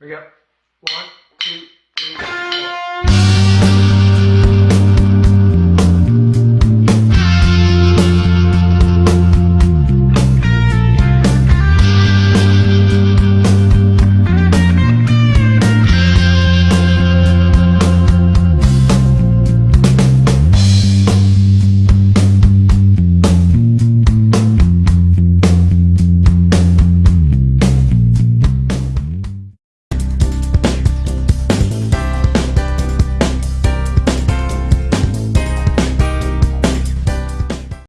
we got one,